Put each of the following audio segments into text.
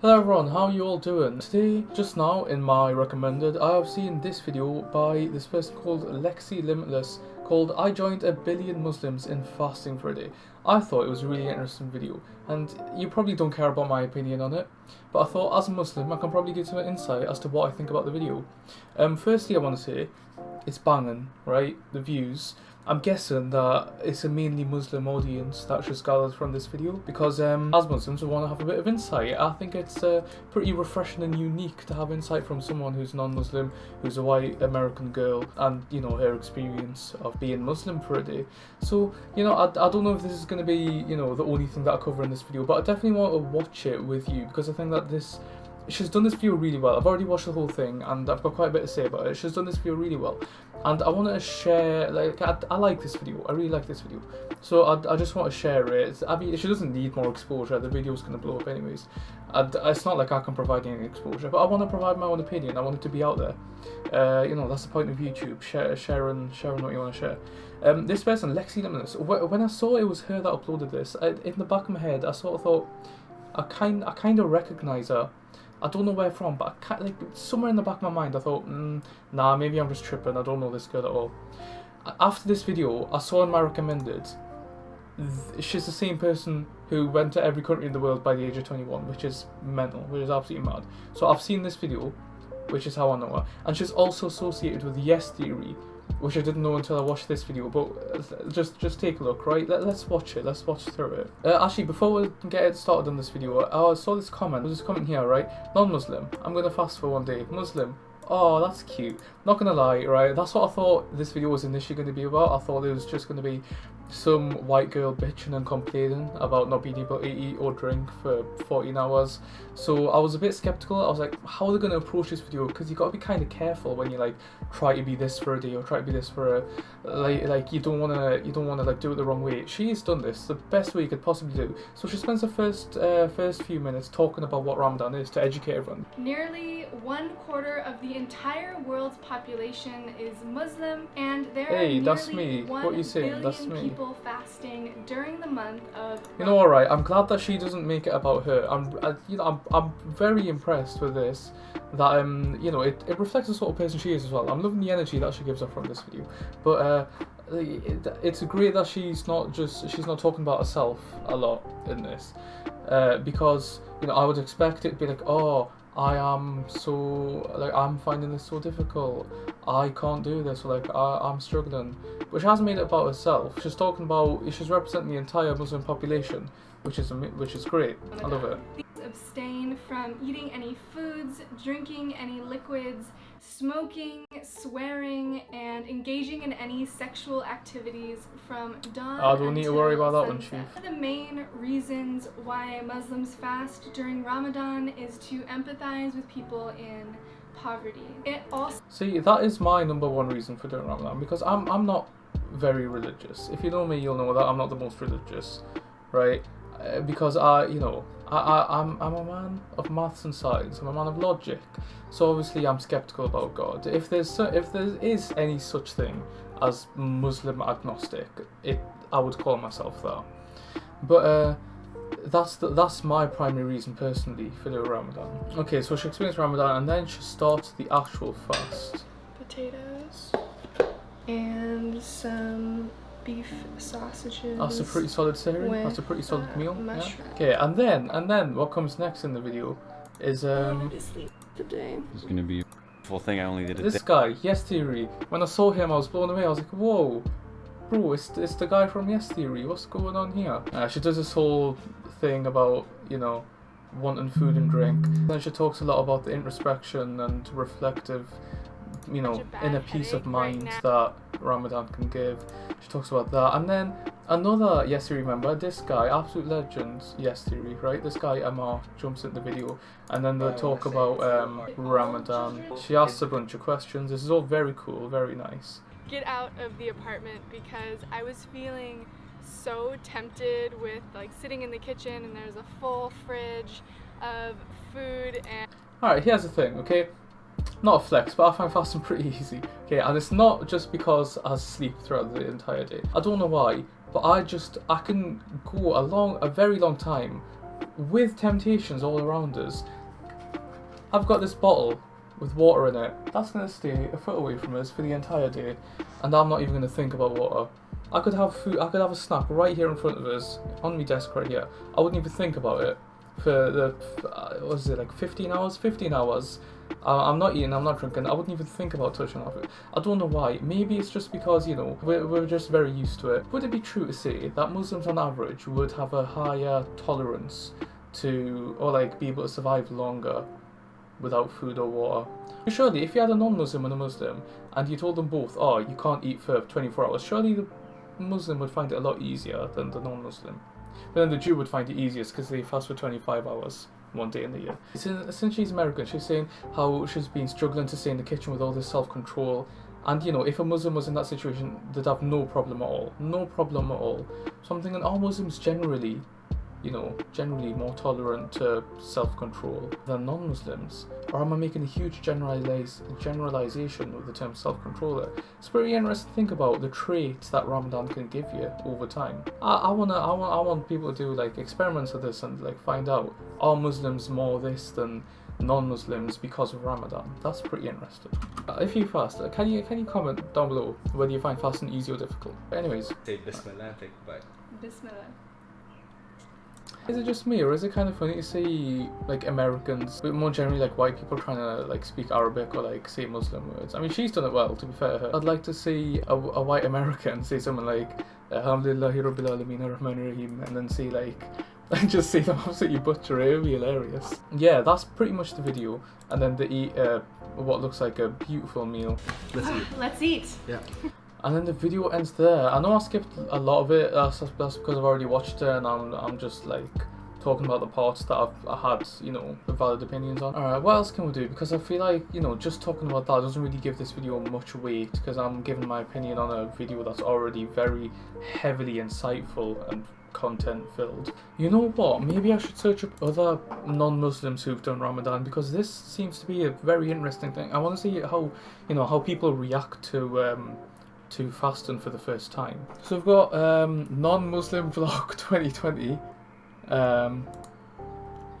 Hello everyone, how are you all doing? Today, just now in my recommended, I have seen this video by this person called Lexie Limitless called I joined a billion Muslims in fasting for a day. I thought it was a really interesting video and you probably don't care about my opinion on it but I thought as a Muslim I can probably give some insight as to what I think about the video. Um, firstly I want to say it's banging, right? The views. I'm guessing that it's a mainly Muslim audience that should gathered from this video because um, as Muslims we want to have a bit of insight. I think it's uh, pretty refreshing and unique to have insight from someone who's non-Muslim, who's a white American girl and you know her experience of being Muslim for a day. So you know I, I don't know if this is going to be you know the only thing that I cover in this video but I definitely want to watch it with you because I think that this she's done this video really well. I've already watched the whole thing and I've got quite a bit to say about it. She's done this video really well. And I want to share, like, I, I like this video. I really like this video. So I, I just want to share it. I mean, she doesn't need more exposure. The video's going to blow up anyways. I, it's not like I can provide any exposure, but I want to provide my own opinion. I want it to be out there. Uh, you know, that's the point of YouTube. Share, sharing, sharing what you want to share. Um, this person, Lexie Limitless, when I saw it was her that uploaded this, I, in the back of my head, I sort of thought, I kind, I kind of recognize her I don't know where from, but I can't, like somewhere in the back of my mind, I thought, mm, nah, maybe I'm just tripping. I don't know this girl at all. After this video, I saw in my recommended, she's the same person who went to every country in the world by the age of 21, which is mental, which is absolutely mad. So I've seen this video, which is how I know her, and she's also associated with Yes Theory, which I didn't know until I watched this video, but uh, just just take a look, right? Let, us watch it, let's watch through it. Uh, actually, before we get started on this video, I saw this comment, there's this comment here, right? Non-Muslim, I'm gonna fast for one day. Muslim, oh, that's cute. Not gonna lie, right? That's what I thought this video was initially to be about. I thought it was just to be some white girl bitching and complaining about not being able to eat or drink for 14 hours. So I was a bit skeptical. I was like, how are they going to approach this video? Because you got to be kind of careful when you like try to be this for a day or try to be this for a like like you don't want to you don't want to like do it the wrong way. She's done this the best way you could possibly do. So she spends the first uh, first few minutes talking about what Ramadan is to educate everyone. Nearly one quarter of the entire world's population is Muslim, and there hey, are that's me. What you saying? That's me. People fasting during the month of. You know, all right. I'm glad that she doesn't make it about her. I'm, I, you know, I'm, I'm very impressed with this. That um, you know, it, it reflects the sort of person she is as well. I'm loving the energy that she gives off from this video, but uh, it, it's great that she's not just she's not talking about herself a lot in this, uh, because you know I would expect it to be like, oh, I am so like I'm finding this so difficult. I can't do this. Like I, I'm struggling, but she hasn't made it about herself. She's talking about she's representing the entire Muslim population, which is which is great. I love it. Abstain from eating any foods, drinking any liquids, smoking, swearing, and engaging in any sexual activities from dawn I don't need to worry about that one, Chief. One of the main reasons why Muslims fast during Ramadan is to empathize with people in poverty. It also See, that is my number one reason for doing Ramadan because I'm I'm not very religious. If you know me, you'll know that I'm not the most religious, right? Uh, because I, you know, I, I, I'm, I'm a man of maths and science. I'm a man of logic. So obviously I'm skeptical about God. If there's so, if there is any such thing as Muslim agnostic, it I would call myself that. But uh, that's the, that's my primary reason personally for the Ramadan. Okay, so she experienced Ramadan and then she starts the actual fast. Potatoes and some beef sausages. That's a pretty solid sehri. That's a pretty solid uh, meal. Yeah. Okay, and then and then what comes next in the video is um. Today. It's gonna be a full thing. I only did This guy, Yes Theory. When I saw him, I was blown away. I was like, whoa, bro, it's it's the guy from Yes Theory. What's going on here? Uh, she does this whole thing about you know wanting food and drink. Then she talks a lot about the introspection and reflective you know, inner peace of mind right that Ramadan can give. She talks about that. And then another Yes Theory member, this guy, absolute legend, Yes Theory, right? This guy, Ammar, jumps in the video and then they talk about um, Ramadan. She asks a bunch of questions. This is all very cool, very nice. Get out of the apartment because I was feeling so tempted with like sitting in the kitchen and there's a full fridge of food and Alright, here's the thing, okay? not a flex, but I find fasting pretty easy. Okay, and it's not just because I sleep throughout the entire day. I don't know why, but I just, I can go a long, a very long time with temptations all around us, I've got this bottle with water in it. That's going to stay a foot away from us for the entire day, and I'm not even going to think about water. I could have food, I could have a snack right here in front of us, on my desk right here. I wouldn't even think about it for the, uh, what was it, like 15 hours? 15 hours. I'm not eating, I'm not drinking, I wouldn't even think about touching off it. I don't know why. Maybe it's just because, you know, we're, we're just very used to it. Would it be true to say that Muslims on average would have a higher tolerance to, or like be able to survive longer without food or water? Surely, if you had a non-Muslim and a Muslim, and you told them both, oh, you can't eat for 24 hours, surely the Muslim would find it a lot easier than the non-Muslim. But then the Jew would find it easiest because they fast for 25 hours one day in the year. Since she's American, she's saying how she's been struggling to stay in the kitchen with all this self-control. And you know, if a Muslim was in that situation, they'd have no problem at all. No problem at all. So I'm thinking all Muslims generally you know, generally more tolerant to self-control than non-Muslims? Or am I making a huge generalize, generalization with the term self-control It's pretty interesting to think about the traits that Ramadan can give you over time. I, I wanna, I want, I want people to do like experiments with this and like find out are Muslims more this than non-Muslims because of Ramadan. That's pretty interesting. Uh, if you fast, uh, can you can you comment down below whether you find fasting easy or difficult? Anyways, say Bismillah, take a bite. Bismillah. Is it just me, or is it kind of funny to see like Americans, but more generally like white people trying to like speak Arabic or like say Muslim words? I mean, she's done it well, to be fair to her. I'd like to see a, a white American say something like Alhamdulillahi Rabbil Alameen Rahman Rahim, and then see like and just see them absolutely butcher it. It would be hilarious. Yeah, that's pretty much the video. And then they eat uh, what looks like a beautiful meal. Let's eat. Let's eat. Yeah. And then the video ends there. I know I skipped a lot of it. That's, that's because I've already watched it, and I'm I'm just like talking about the parts that I've I had, you know, valid opinions on. Alright, what else can we do? Because I feel like, you know, just talking about that doesn't really give this video much weight because I'm giving my opinion on a video that's already very heavily insightful and content filled. You know what? Maybe I should search up other non-Muslims who've done Ramadan because this seems to be a very interesting thing. I want to see how, you know, how people react to um, to fasting for the first time. So we've got um, non-Muslim vlog 2020. Um,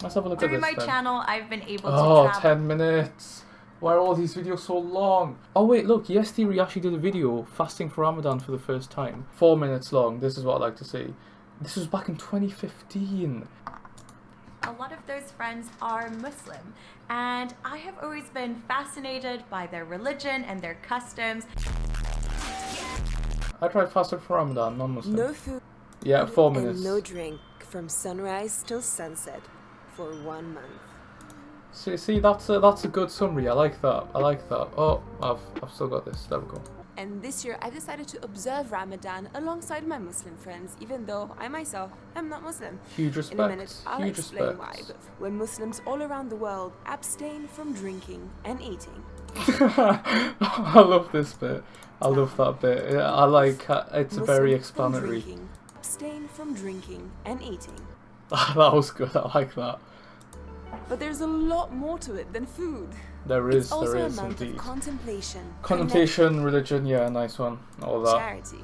let's have a look Through at this my then. channel, I've been able to Oh, travel. 10 minutes. Why are all these videos so long? Oh wait, look, Yes Theory actually did a video fasting for Ramadan for the first time. Four minutes long, this is what I like to see. This was back in 2015. A lot of those friends are Muslim, and I have always been fascinated by their religion and their customs. I tried fasting for Ramadan, non-Muslim. No food yeah, four minutes. and no drink from sunrise till sunset for one month. See, see, that's a, that's a good summary. I like that. I like that. Oh, I've I've still got this. There we go. And this year I've decided to observe Ramadan alongside my Muslim friends, even though I myself am not Muslim. Huge respect. In a minute, I'll Huge explain respect. why. But when Muslims all around the world abstain from drinking and eating, I love this bit. I love that bit. Yeah, I like. Uh, it's Muslim very from explanatory. drinking, abstain from drinking and eating. that was good. I like that. But there's a lot more to it than food. There is. a is indeed. of contemplation, religion, yeah, a nice one. All that. charity.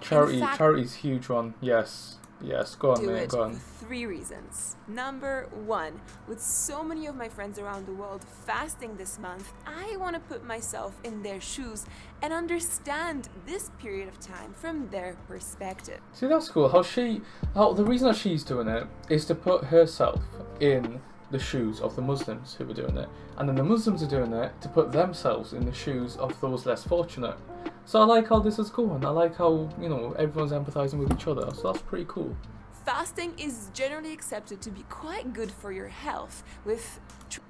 Charity, fact- charity's huge one. Yes, yes. Go on, do mate. it Go on. for three reasons. Number one, with so many of my friends around the world fasting this month, I want to put myself in their shoes and understand this period of time from their perspective. See, that's cool. How she, how the reason that she's doing it is to put herself in the shoes of the Muslims who are doing it, and then the Muslims are doing it to put themselves in the shoes of those less fortunate. So I like how this is going. I like how you know everyone's empathizing with each other. So that's pretty cool. Fasting is generally accepted to be quite good for your health, with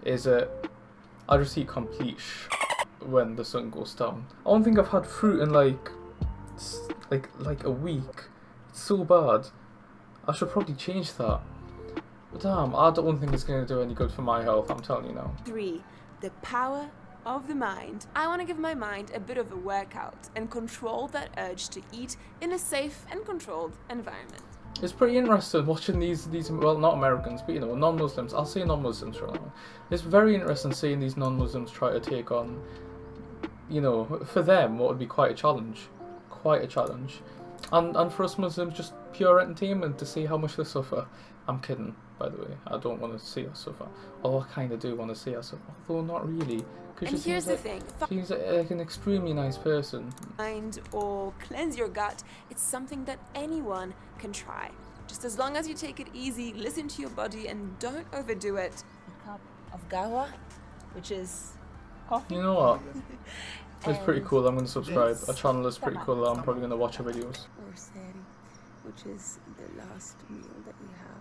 Is it? I just eat complete sh- when the sun goes down. I don't think I've had fruit in like, like like a week. It's so bad. I should probably change that. But damn, I don't think it's going to do any good for my health. I'm telling you now. three, the power of the mind. I want to give my mind a bit of a workout and control that urge to eat in a safe and controlled environment. It's pretty interesting watching these these well not Americans but you know non-Muslims. I'll say non-Muslims for now. It's very interesting seeing these non-Muslims try to take on, you know, for them what would be quite a challenge, quite a challenge, and and for us Muslims just pure entertainment to see how much they suffer. I'm kidding, by the way. I don't want to see us suffer. Oh, I kind of do want to see us suffer. Although not really. Because And she here's seems the like, thing She's like an extremely nice person. find or cleanse your gut, it's something that anyone can try. Just as long as you take it easy, listen to your body, and don't overdo it. A cup of qahwa, which is coffee. You know what? It's pretty cool. I'm going to subscribe. this A channel is pretty cool. I'm probably going to watch her videos. Or seri, which is the last meal that you have.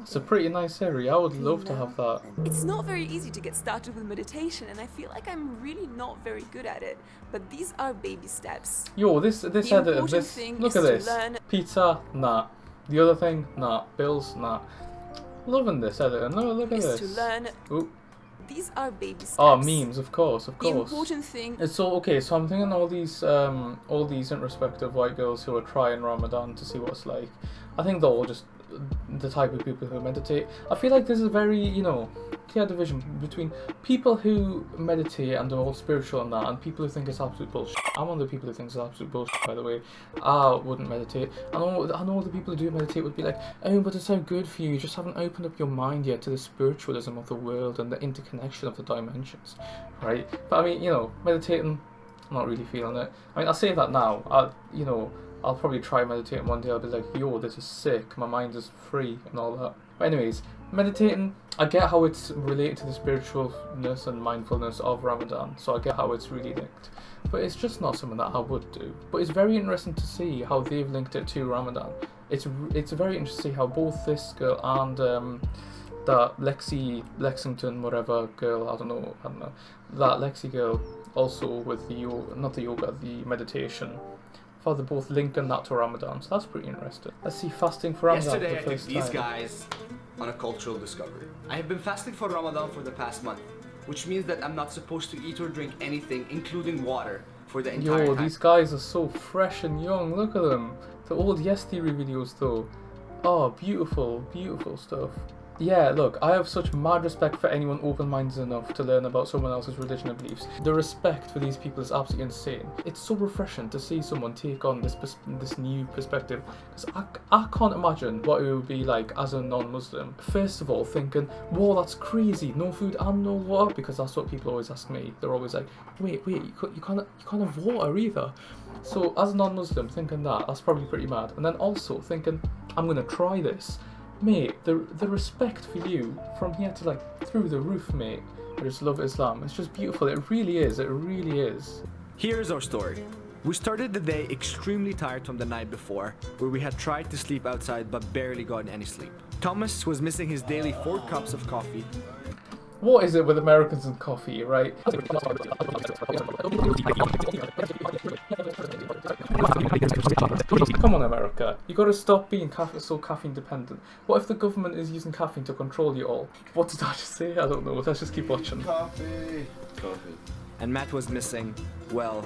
It's a pretty nice area. I would love to have that. It's not very easy to get started with meditation, and I feel like I'm really not very good at it. But these are baby steps. Yo, this this The edit, important this thing look at this. learn- Pizza, nah. The other thing, nah. Bills, nah. Loving this editor. No, look at Is this. to learn. Ooh. These are baby steps. Oh, memes, of course, of course. The important thing It's so okay. So I'm thinking all these, um, all these introspective white girls who are trying Ramadan to see what it's like. I think they're all just the type of people who meditate. I feel like there's a very, you know, clear division between people who meditate and are all spiritual and that, and people who think it's absolute bullshit. I'm one of the people who thinks it's absolute bullshit. By the way, I wouldn't meditate. I know, I know the people who do meditate would be like, oh, but it's so good for you. You just haven't opened up your mind yet to the spiritualism of the world and the interconnection of the dimensions, right? But I mean, you know, meditating. I'm not really feeling it. I mean, I say that now. I, you know, I'll probably try meditating one day. I'll be like, yo, this is sick. My mind is free and all that. But anyways, meditating. I get how it's related to the spiritualness and mindfulness of Ramadan. So I get how it's really linked. But it's just not something that I would do. But it's very interesting to see how they've linked it to Ramadan. It's it's very interesting how both this girl and um, that Lexie Lexington whatever girl I don't know I don't know that Lexie girl also with the yoga not the yoga the meditation they're both linking that to Ramadan so that's pretty interesting. Let's see fasting for Ramadan Yesterday, for I took these time. guys on a cultural discovery. I have been fasting for Ramadan for the past month, which means that I'm not supposed to eat or drink anything, including water, for the entire yo time. these guys are so fresh and young look at them. The old Yes Theory videos though. Oh beautiful beautiful stuff Yeah, look, I have such mad respect for anyone open-minded enough to learn about someone else's religion and beliefs. The respect for these people is absolutely insane. It's so refreshing to see someone take on this this new perspective because I, I can't imagine what it would be like as a non-Muslim. First of all, thinking, "Whoa, that's crazy! No food and no water," because that's what people always ask me. They're always like, "Wait, wait, you can't, you can't, you can't have water either." So as a non-Muslim, thinking that that's probably pretty mad. And then also thinking, "I'm gonna try this." Mate, the the respect for you from here to like through the roof, mate. I just love Islam. It's just beautiful. It really is. It really is. Here's our story. We started the day extremely tired from the night before, where we had tried to sleep outside but barely gotten any sleep. Thomas was missing his daily four cups of coffee. What is it with Americans and coffee, right? Come on, America. You gotta stop being caffeine, so caffeine dependent. What if the government is using caffeine to control you all? What did I just say? I don't know. Let's just keep watching. Coffee. Coffee. And Matt was missing, well,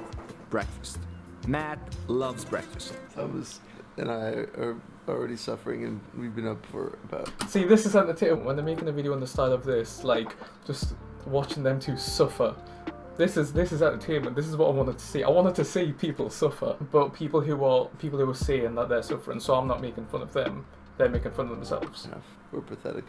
breakfast. Matt loves breakfast. Thomas and I are already suffering, and we've been up for about. See, this is entertainment. When they're making a video in the style of this, like, just watching them two suffer. This is this is entertainment. This is what I wanted to see. I wanted to see people suffer, but people who are people who are saying that they're suffering. So I'm not making fun of them. They're making fun of themselves. Enough. We're pathetic.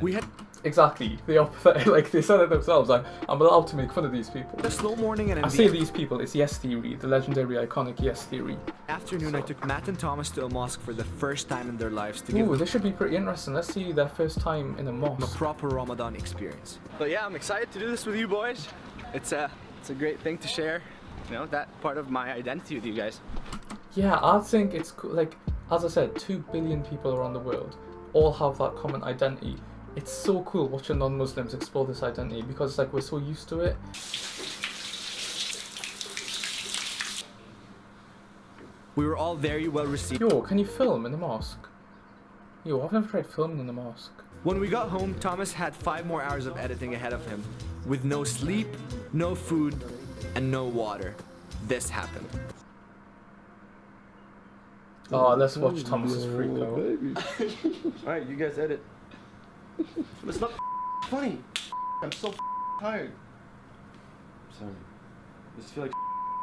We had Exactly. They are pathetic. Like they said it themselves. Like I'm allowed to make fun of these people. a slow morning and in I the say these people. It's Yes Theory, the legendary, iconic Yes Theory. afternoon I took Matt and Thomas to a mosque for the first time in their lives to Ooh, give this should be pretty interesting. Let's see their first time in a them a proper Ramadan experience. But yeah, I'm excited to do this with you boys. It's a, it's a great thing to share, you know, that part of my identity with you guys. Yeah, I think it's cool. Like, as I said, 2 billion people around the world all have that common identity. It's so cool watching non Muslims explore this identity because, like, we're so used to it. We were all very well received. Yo, can you film in the mosque? Yo, I've never tried filming in the mosque. When we got home, Thomas had five more hours of editing ahead of him, with no sleep, no food, and no water. This happened. Oh, let's watch Thomas's freak out. Alright, you guys edit. it's not funny. I'm so tired. Sorry. I just feel like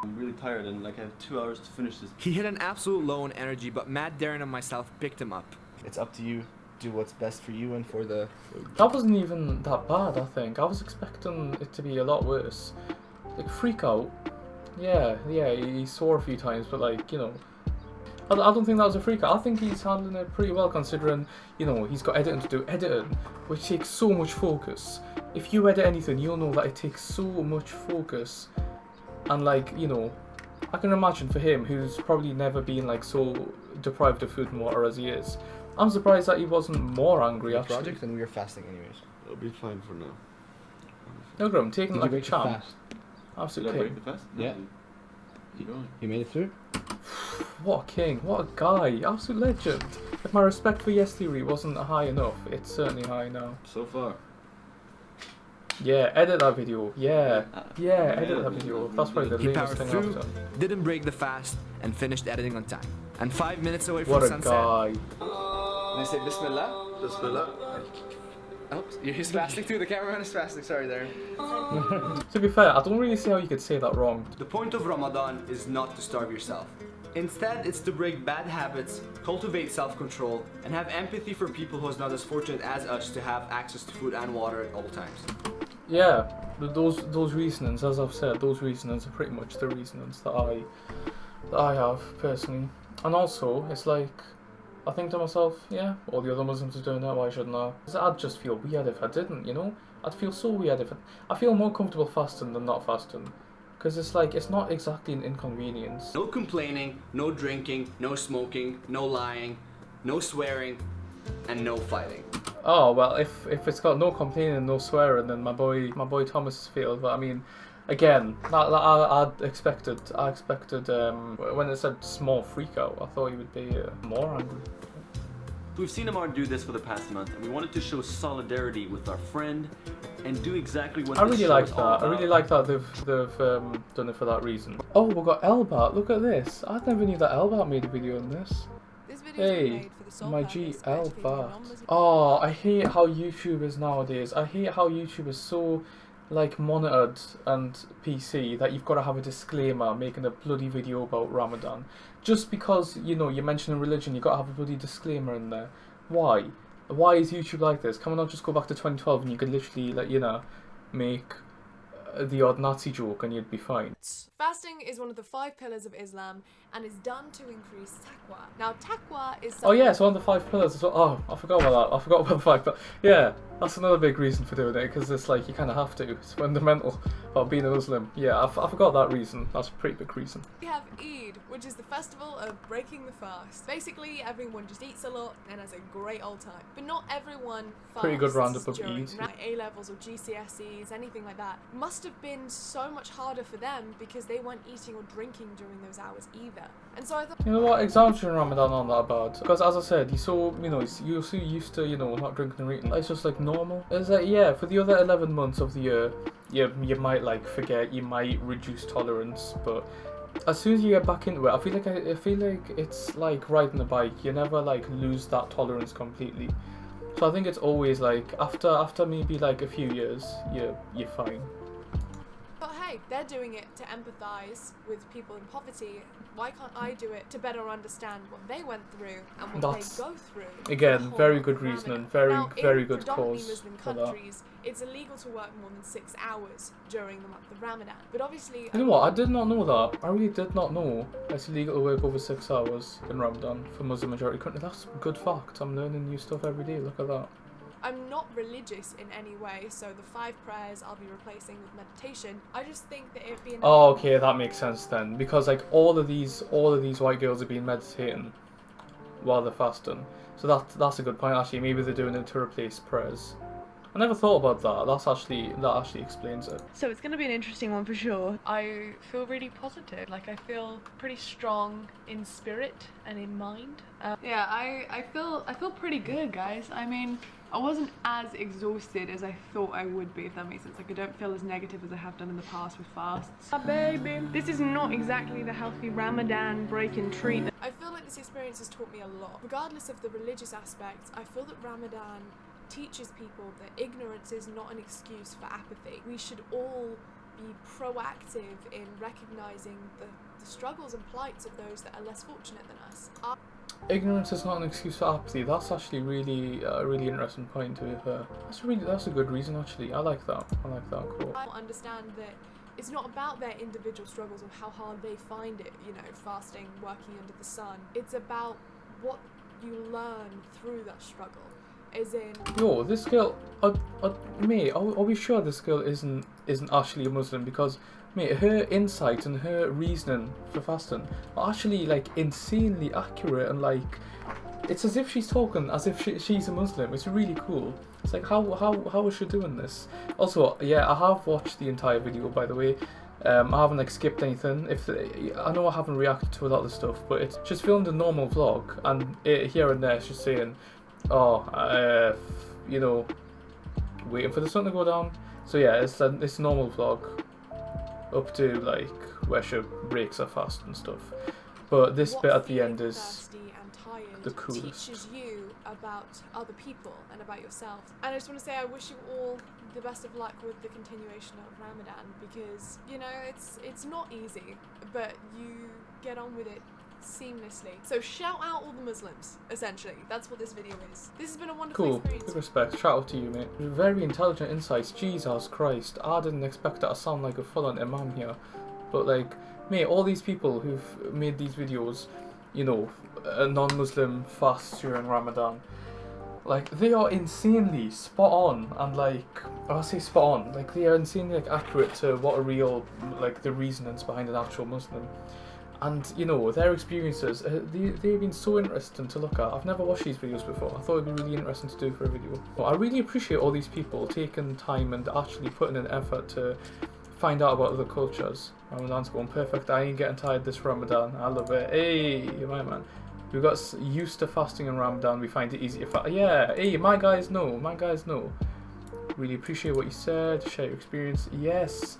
I'm really tired and like I have two hours to finish this. He hit an absolute low on energy, but Matt, Derin, and myself picked him up. It's up to you. Do what's best for you and for the. That wasn't even that bad, I think. I was expecting it to be a lot worse. Like, freak out. Yeah, yeah, he he swore a few times, but like, you know. I, I don't think that was a freak out. I think he's handling it pretty well considering, you know, he's got editing to do. Editing, which takes so much focus. If you edit anything, you'll know that it takes so much focus. And like, you know, I can imagine for him, who's probably never been like so deprived of food and water as he is. I'm surprised that he wasn't more angry actually. project and we are fasting anyways. It'll be fine for now. No, Grum, taking Did it like you a break champ. fast? Absolute Did I break the fast? Yeah. Keep going. You made it through? What a king, what a guy, absolute legend. If my respect for Yes Theory wasn't high enough, it's certainly high now. So far. Yeah, edit that video. Yeah, Ah, yeah, yeah, edit that video. That's probably the He lamest powered thing I've through, done. didn't break the fast, and finished editing on time. And five minutes away from What a sunset. guy. They say Bismillah. Bismillah. Oops, he's fasting too. The cameraman is fasting. Sorry, Derin. To be fair, I don't really see how you could say that wrong. The point of Ramadan is not to starve yourself. Instead, it's to break bad habits, cultivate self-control, and have empathy for people who is not as fortunate as us to have access to food and water at all times. Yeah, those those reasonings, as I've said, those reasonings are pretty much the reasonings that I that I have personally. And also, it's like I think to myself, yeah, all the other Muslims are doing that. Why shouldn't I? I'd just feel weird if I didn't. You know, I'd feel so weird if I, I feel more comfortable fasting than not fasting. Because it's like it's not exactly an inconvenience. No complaining, no drinking, no smoking, no lying, no swearing, and no fighting. Oh well, if if it's got no complaining and no swearing, then my boy my boy Thomas has failed. But I mean, again, that, that I I'd expected. I expected um, when it said small freak out, I thought he would be uh, more angry. We've seen Ammar do this for the past month, and we wanted to show solidarity with our friend and do exactly what I really like that. I really like that they've they've um, done it for that reason. Oh, we've got Elbart. Look at this. I never knew that Elbart made a video on this. This Hey, made for the sole my purpose G of Elbart. Oh, I hate how YouTubers nowadays. I hate how YouTubers so like monitored and PC that you've got to have a disclaimer making a bloody video about Ramadan. Just because you know you're mentioning religion, you've got to have a bloody disclaimer in there. Why? Why is YouTube like this? Can we not just go back to 2012 and you could literally like you know make the odd Nazi joke and you'd be fine. Fasting is one of the five pillars of Islam and is done to increase taqwa. Now, taqwa is Oh yeah, it's one of the five pillars as well. Oh, I forgot about that. I forgot about the fact that yeah, that's another big reason for doing it because it's like you kind of have to. It's fundamental about being a Muslim. Yeah, I, f- I forgot that reason. That's a pretty big reason. We have Eid, which is the festival of breaking the fast. Basically, everyone just eats a lot and has a great old time. But not everyone fasts Pretty good roundup of Eid. A levels or GCSEs, anything like that. Must have been so much harder for them because they weren't eating or drinking during those hours either. And so I thought. You know what? During Ramadan aren't that bad because, as I said, you're so you know you're so used to you know not drinking or eating. It's just like normal. It's like yeah, for the other eleven months of the year, you you might like forget, you might reduce tolerance, but as soon as you get back into it, I feel like I, I feel like it's like riding a bike. You never like lose that tolerance completely. So I think it's always like after after maybe like a few years, you you're fine. Hey, they're doing it to empathise with people in poverty. Why can't I do it to better understand what they went through and what That's- they go through? again, very good Ramadan? reasoning, very- now, very good cause Muslim countries, it's illegal to work more than six hours during the month of Ramadan. But obviously, You know what? I did not know that. I really did not know it's illegal to work over six hours in Ramadan for Muslim majority countries. That's good fact. I'm learning new stuff every day. Look at that. I'm not religious in any way, so the five prayers I'll be replacing with meditation. I just think that it'd be an Oh, okay, that makes sense then. Because like all of these, all of these white girls are being meditating while they're fasting. So that that's a good point. Actually, maybe they're doing it to replace prayers. I never thought about that. That's actually that actually explains it. So it's going to be an interesting one for sure. I feel really positive. Like I feel pretty strong in spirit and in mind. Um, yeah, I, I feel I feel pretty good, guys. I mean, I wasn't as exhausted as I thought I would be, if that makes sense. Like I don't feel as negative as I have done in the past with fasts. Ah, baby, this is not exactly the healthy Ramadan break and treat. I feel like this experience has taught me a lot. Regardless of the religious aspect, I feel that Ramadan teaches people that ignorance is not an excuse for apathy. We should all be proactive in recognizing the, the struggles and plights of those that are less fortunate than us. Our Ignorance is not an excuse for apathy. That's actually really a really interesting point to have. Uh, that's really that's a good reason actually. I like that. I like that. Cool. I understand that it's not about their individual struggles or how hard they find it, you know, fasting, working under the sun. It's about what you learn through that struggle. As in, Yo, this girl, uh, uh, mate, are, are we sure this girl isn't isn't actually a Muslim? Because, mate, her insight and her reasoning for fasting are actually like insanely accurate and like, it's as if she's talking as if she, she's a Muslim. It's really cool. It's like how how how is she doing this? Also, yeah, I have watched the entire video by the way. Um, I haven't like skipped anything. If I know I haven't reacted to a lot of stuff, but it's just filmed a normal vlog, and it, here and there she's saying, "Oh, uh, you know, waiting for the sun to go down." So yeah, it's a it's a normal vlog, up to like where she breaks her fast and stuff. But this bit at the end is the coolest. teaches you about other people and about yourself. And I just want to say I wish you all the best of luck with the continuation of Ramadan because you know it's it's not easy, but you get on with it seamlessly. So shout out all the Muslims, essentially. That's what this video is. This has been a wonderful Cool. experience. Big respect. Shout out to you, mate. Very intelligent insights. Jesus Christ. I didn't expect that to sound like a full-on imam here. But like, mate, all these people who've made these videos, you know, a non-Muslim fast during Ramadan, like they are insanely spot on and like I say spot on, like they are insanely like accurate to what a real like the reasonings behind an actual Muslim. And you know their experiences, uh, they, they've been so interesting to look at. I've never watched these videos before. I thought it'd be really interesting to do for a video. But I really appreciate all these people taking time and actually putting an effort to find out about other cultures. Ramadan's going perfect. I ain't getting tired this Ramadan. I love it. Hey, you're my man. We got used to fasting in Ramadan. We find it easy to fast. Yeah. Hey, my guys know. My guys know. Really appreciate what you said. Share your experience. Yes,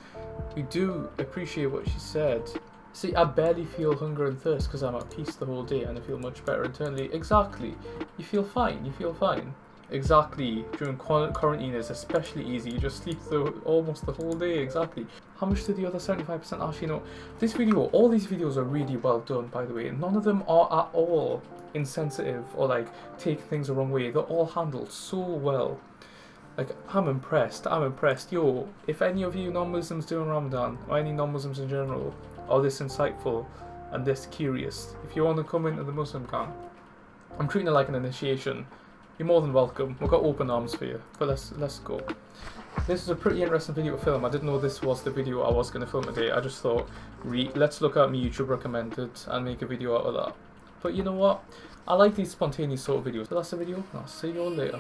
we do appreciate what she said. See, I barely feel hunger and thirst because I'm at peace the whole day and I feel much better internally. Exactly. You feel fine. You feel fine. Exactly. During qua- quarantine is especially easy. You just sleep the almost the whole day. Exactly. How much did the other 75% actually know? This video, all these videos are really well done, by the way. None of them are at all insensitive or like take things the wrong way. They're all handled so well. Like, I'm impressed. I'm impressed. Yo, if any of you non-Muslims doing Ramadan, or any non-Muslims in general, are this insightful and this curious, if you want to come into the Muslim camp, I'm treating it like an initiation. You're more than welcome. We've got open arms for you. But let's let's go. This is a pretty interesting video to film. I didn't know this was the video I was going to film today. I just thought, let's look at my YouTube recommended and make a video out of that. But you know what? I like these spontaneous sort of videos. So that's the video. I'll see you all later.